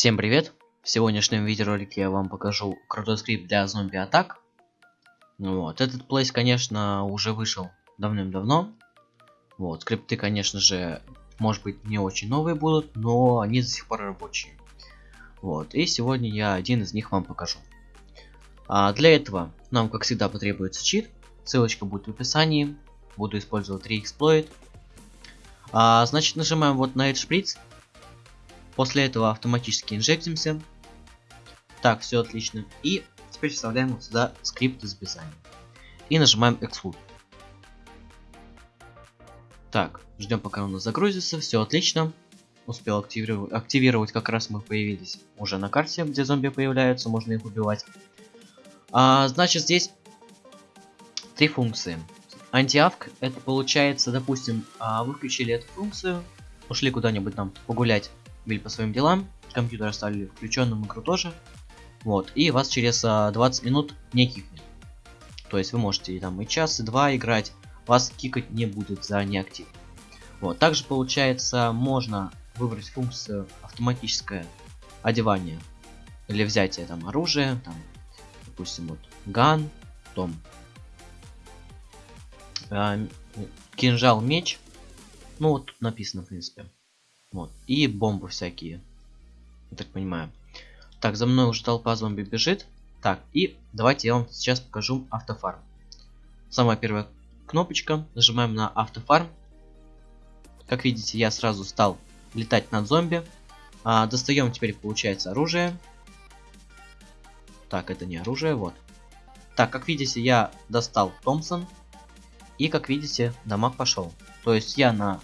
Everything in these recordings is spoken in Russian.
Всем привет! В сегодняшнем видеоролике я вам покажу крутой скрипт для зомби-атак. Вот, этот плейс, конечно, уже вышел давным-давно. Вот, скрипты, конечно же, может быть, не очень новые будут, но они до сих пор рабочие. Вот, и сегодня я один из них вам покажу. А для этого нам, как всегда, потребуется чит. Ссылочка будет в описании. Буду использовать 3 эксплойт. А, значит, нажимаем вот на этот шприц После этого автоматически инжектимся. Так, все отлично. И теперь вставляем вот сюда скрипт из описания. И нажимаем Exclude. Так, ждем пока он загрузится. Все отлично. Успел активировать, активировать, как раз мы появились уже на карте, где зомби появляются, можно их убивать. А, значит, здесь три функции. Антиавк, это получается, допустим, а, вы включили эту функцию, ушли куда-нибудь там погулять, были по своим делам, компьютер оставили включенным, игру тоже. Вот, и вас через а, 20 минут не кикнет. То есть вы можете там и час, и два играть, вас кикать не будет за неактив. Вот, также получается, можно выбрать функцию автоматическое одевание или взятие там оружия, там, допустим, вот ган, том, э, кинжал, меч. Ну вот тут написано, в принципе. Вот. И бомбы всякие. Я так понимаю. Так, за мной уже толпа зомби бежит. Так, и давайте я вам сейчас покажу автофарм. Самая первая кнопочка. Нажимаем на автофарм. Как видите, я сразу стал летать над зомби. А, достаем теперь, получается, оружие. Так, это не оружие, вот. Так, как видите, я достал Томпсон. И, как видите, дамаг пошел. То есть я на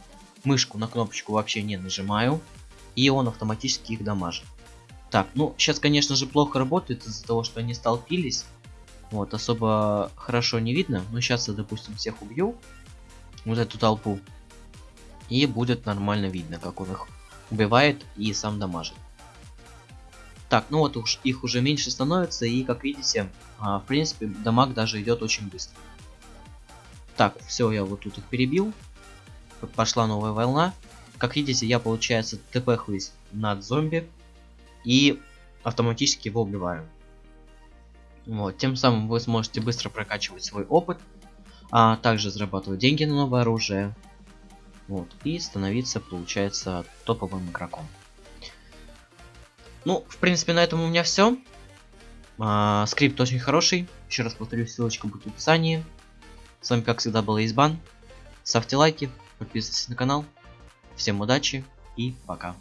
мышку на кнопочку вообще не нажимаю, и он автоматически их дамажит. Так, ну, сейчас, конечно же, плохо работает из-за того, что они столпились. Вот, особо хорошо не видно. Но сейчас я, допустим, всех убью. Вот эту толпу. И будет нормально видно, как он их убивает и сам дамажит. Так, ну вот уж их уже меньше становится, и как видите, а, в принципе, дамаг даже идет очень быстро. Так, все, я вот тут их перебил пошла новая волна. Как видите, я, получается, тпхаюсь над зомби и автоматически его убиваю. Вот, тем самым вы сможете быстро прокачивать свой опыт, а также зарабатывать деньги на новое оружие. Вот, и становиться, получается, топовым игроком. Ну, в принципе, на этом у меня все. А, скрипт очень хороший. Еще раз повторюсь, ссылочка будет в описании. С вами, как всегда, был Избан. Ставьте лайки, подписывайтесь на канал. Всем удачи и пока.